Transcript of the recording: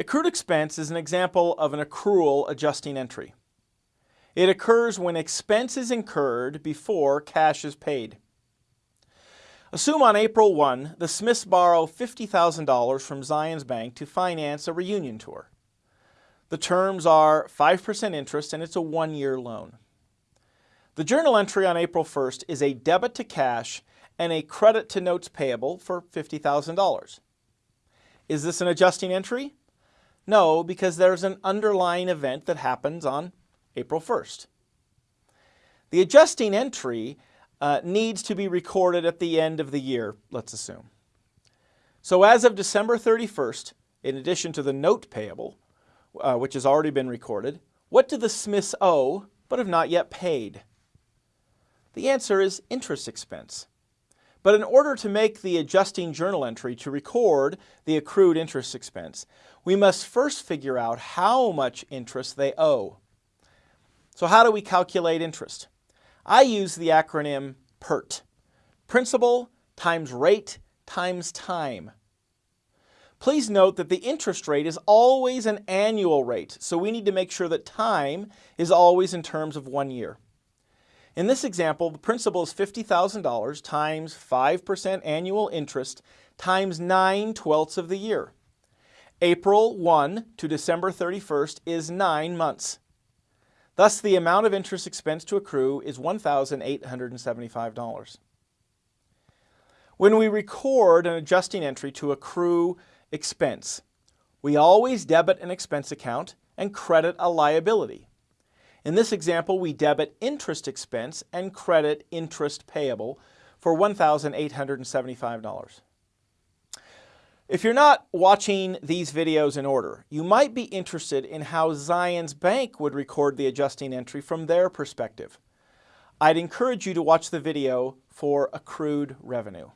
Accrued expense is an example of an accrual adjusting entry. It occurs when expense is incurred before cash is paid. Assume on April 1, the Smiths borrow $50,000 from Zions Bank to finance a reunion tour. The terms are 5% interest and it's a one-year loan. The journal entry on April 1st is a debit to cash and a credit to notes payable for $50,000. Is this an adjusting entry? No, because there's an underlying event that happens on April 1st. The adjusting entry uh, needs to be recorded at the end of the year, let's assume. So as of December 31st, in addition to the note payable, uh, which has already been recorded, what do the Smiths owe but have not yet paid? The answer is interest expense. But in order to make the adjusting journal entry to record the accrued interest expense, we must first figure out how much interest they owe. So how do we calculate interest? I use the acronym PERT, Principal times Rate times Time. Please note that the interest rate is always an annual rate, so we need to make sure that time is always in terms of one year. In this example, the principal is $50,000 times 5% annual interest times 9 twelfths of the year. April 1 to December 31st is 9 months. Thus, the amount of interest expense to accrue is $1,875. When we record an adjusting entry to accrue expense, we always debit an expense account and credit a liability. In this example, we debit interest expense and credit interest payable for $1,875. If you're not watching these videos in order, you might be interested in how Zions Bank would record the adjusting entry from their perspective. I'd encourage you to watch the video for accrued revenue.